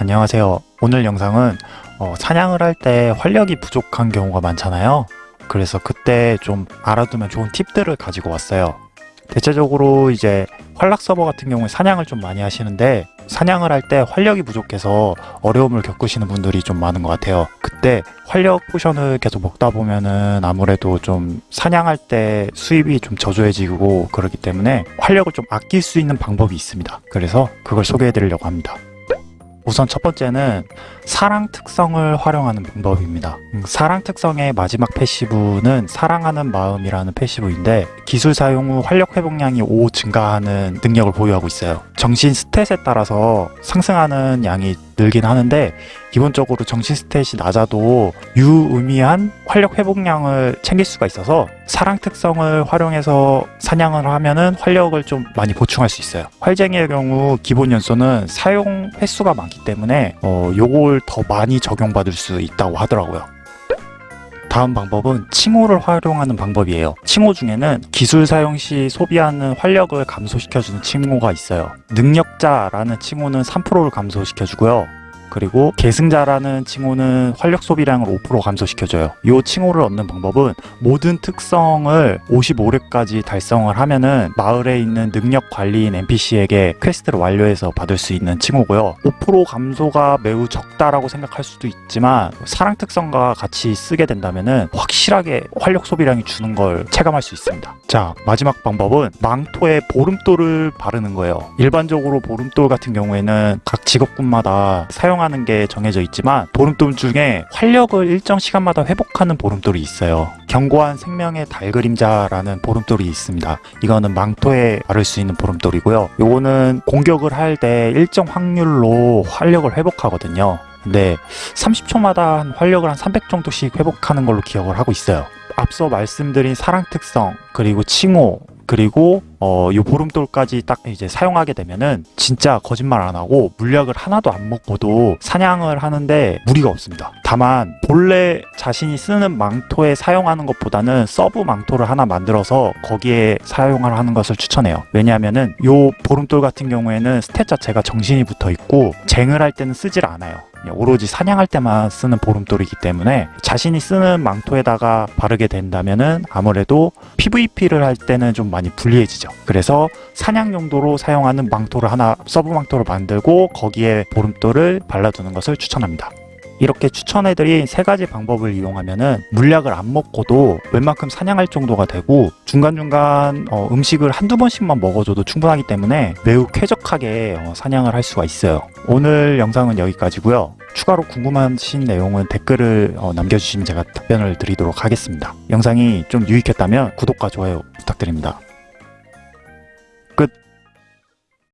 안녕하세요. 오늘 영상은 어, 사냥을 할 때 활력이 부족한 경우가 많잖아요. 그래서 그때 좀 알아두면 좋은 팁들을 가지고 왔어요. 대체적으로 이제 활락 서버 같은 경우에 사냥을 좀 많이 하시는데 사냥을 할 때 활력이 부족해서 어려움을 겪으시는 분들이 좀 많은 것 같아요. 그때 활력 potion을 계속 먹다 보면은 아무래도 좀 사냥할 때 수입이 좀 저조해지고 그렇기 때문에 활력을 좀 아낄 수 있는 방법이 있습니다. 그래서 그걸 소개해 드리려고 합니다. 우선 첫 번째는 사랑 특성을 활용하는 방법입니다. 음, 사랑 특성의 마지막 패시브는 사랑하는 마음이라는 패시브인데 기술 사용 후 활력 회복량이 5 증가하는 능력을 보유하고 있어요. 정신 스탯에 따라서 상승하는 양이 늘긴 하는데 기본적으로 정신 스탯이 낮아도 유의미한 활력 회복량을 챙길 수가 있어서 사랑 특성을 활용해서 사냥을 하면은 활력을 좀 많이 보충할 수 있어요. 활쟁이의 경우 기본 연소는 사용 횟수가 많기 때문에 어, 요걸 더 많이 적용받을 수 있다고 하더라고요. 다음 방법은 칭호를 활용하는 방법이에요. 칭호 중에는 기술 사용 시 소비하는 활력을 감소시켜주는 칭호가 있어요. 능력자라는 칭호는 3%를 감소시켜주고요. 그리고 계승자라는 칭호는 활력 소비량을 5% 감소시켜줘요. 이 칭호를 얻는 방법은 모든 특성을 55렙까지 달성을 하면은 마을에 있는 능력 관리인 NPC에게 quest를 완료해서 받을 수 있는 칭호고요. 5% 감소가 매우 적다라고 생각할 수도 있지만 사랑 특성과 같이 쓰게 된다면은 확실하게 활력 소비량이 주는 걸 체감할 수 있습니다. 자 마지막 방법은 망토에 보름돌을 바르는 거예요. 일반적으로 보름돌 같은 경우에는 각 직업군마다 사용 사용하는 게 정해져 있지만 보름돌 중에 활력을 일정 시간마다 회복하는 보름돌이 있어요. 견고한 생명의 달 그림자라는 보름돌이 있습니다. 이거는 망토에 바를 수 있는 보름돌이고요. 요거는 공격을 할 때 일정 확률로 활력을 회복하거든요. 근데 30초마다 한 활력을 한 300 정도씩 회복하는 걸로 기억을 하고 있어요. 앞서 말씀드린 사랑 특성 그리고 칭호 그리고 어, 요 보름돌까지 딱 이제 사용하게 되면은 진짜 거짓말 안 하고 물약을 하나도 안 먹고도 사냥을 하는데 무리가 없습니다. 다만 본래 자신이 쓰는 망토에 사용하는 것보다는 sub 망토를 하나 만들어서 거기에 사용을 하는 것을 추천해요. 왜냐하면은 요 보름돌 같은 경우에는 stat 자체가 정신이 붙어 있고 쟁을 할 때는 쓰질 않아요. 오로지 사냥할 때만 쓰는 보름돌이기 때문에 자신이 쓰는 망토에다가 바르게 된다면 은 아무래도 PVP를 할 때는 좀 많이 불리해지죠. 그래서 사냥 용도로 사용하는 망토를 하나 sub 망토를 만들고 거기에 보름돌을 발라두는 것을 추천합니다. 이렇게 추천해드린 세 가지 방법을 이용하면 은 물약을 안 먹고도 웬만큼 사냥할 정도가 되고 중간중간 어, 음식을 한두 번씩만 먹어줘도 충분하기 때문에 매우 쾌적하게 어, 사냥을 할 수가 있어요. 오늘 영상은 여기까지고요. 추가로 궁금하신 내용은 댓글을 어, 남겨주시면 제가 답변을 드리도록 하겠습니다. 영상이 좀 유익했다면 구독과 좋아요 부탁드립니다.